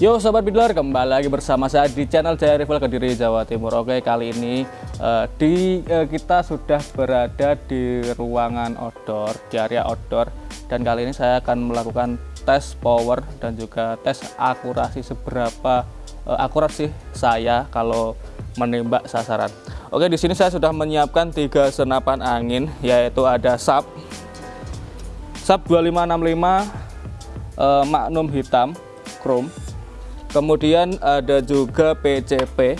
Yo Sobat bidlar kembali lagi bersama saya di channel Jaya Rival Kediri Jawa Timur. Oke, kali ini uh, di uh, kita sudah berada di ruangan outdoor, di area outdoor. Dan kali ini saya akan melakukan tes power dan juga tes akurasi seberapa uh, akurat sih saya kalau menembak sasaran. Oke, di sini saya sudah menyiapkan tiga senapan angin, yaitu ada sub, SAP 2565 uh, Magnum hitam chrome. Kemudian ada juga PCP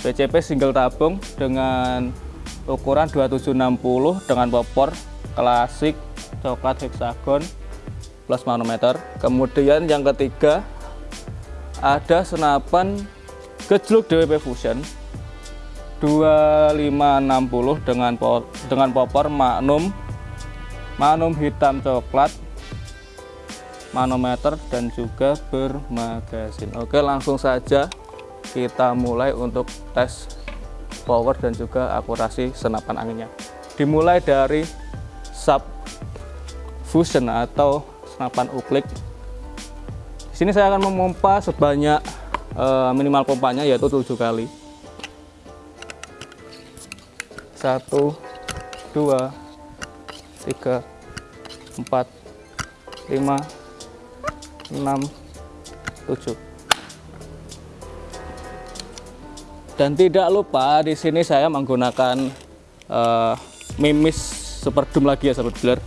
PCP single tabung dengan ukuran 2760 dengan popor klasik coklat hexagon plus manometer. Kemudian yang ketiga ada senapan gejluk DWP Fusion 2560 dengan dengan popor magnum magnum hitam coklat manometer dan juga bermagasin. Oke langsung saja kita mulai untuk tes power dan juga akurasi senapan anginnya. Dimulai dari sub fusion atau senapan uklik. Di sini saya akan memompa sebanyak uh, minimal pompanya yaitu 7 kali. 1 2 3 4 5 6 7 dan tidak lupa di sini saya menggunakan uh, mimis super doom lagi ya sahabat dealer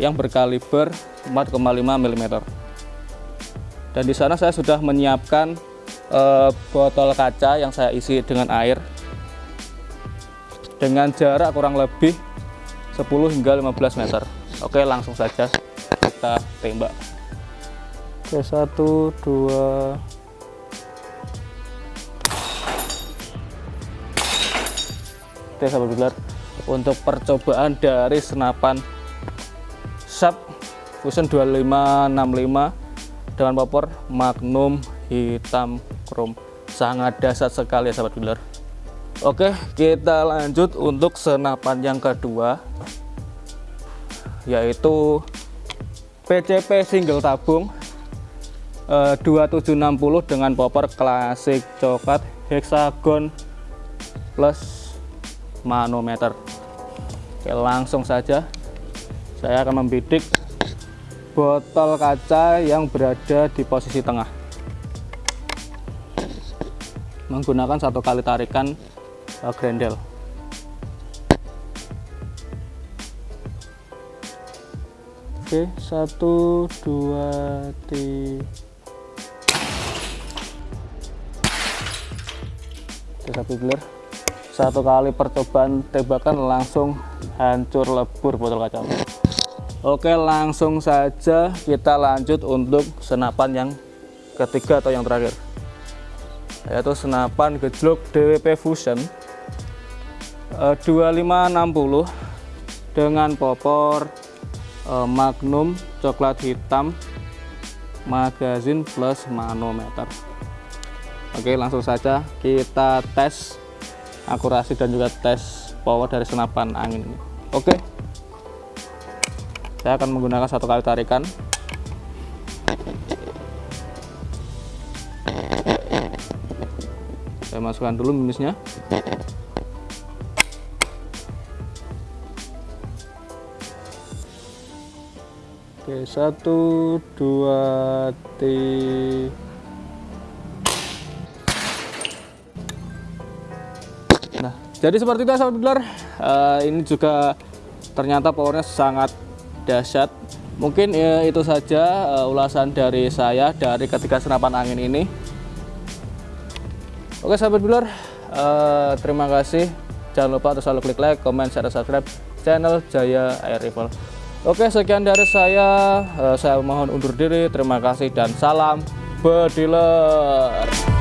yang berkaliber 4,5 mm dan di sana saya sudah menyiapkan uh, botol kaca yang saya isi dengan air. Dengan jarak kurang lebih 10 hingga 15 meter oke langsung saja kita tembak Oke, satu, dua. Oke, sahabat bilar. Untuk percobaan dari senapan Sharp Fusion 2565 dengan popor Magnum hitam chrome. Sangat dasar sekali ya sahabat bilar. Oke, kita lanjut untuk senapan yang kedua yaitu PCP single tabung 2760 eh, dengan popor klasik coklat hexagon plus manometer. Oke, langsung saja saya akan membidik botol kaca yang berada di posisi tengah. Menggunakan satu kali tarikan uh, grendel. Oke, satu, dua, tiga. sapi gilir satu kali percobaan tembakan langsung hancur lebur botol kaca oke langsung saja kita lanjut untuk senapan yang ketiga atau yang terakhir. Yaitu senapan gejluk DWP Fusion 2560 eh, dengan popor eh, Magnum coklat hitam magazin plus manometer. Oke langsung saja kita tes akurasi dan juga tes power dari senapan angin ini. Oke. Saya akan menggunakan satu kali tarikan. Saya masukkan dulu minusnya Oke, satu, dua, tiga, jadi seperti itu sahabat bidler uh, ini juga ternyata powernya sangat dahsyat. Mungkin ya, itu saja uh, ulasan dari saya dari ketiga senapan angin ini. Oke sahabat bidler uh, terima kasih. Jangan lupa untuk selalu klik like, comment, share, subscribe channel Jaya Air Rifle oke sekian dari saya. Uh, saya mohon undur diri. Terima kasih dan salam bediler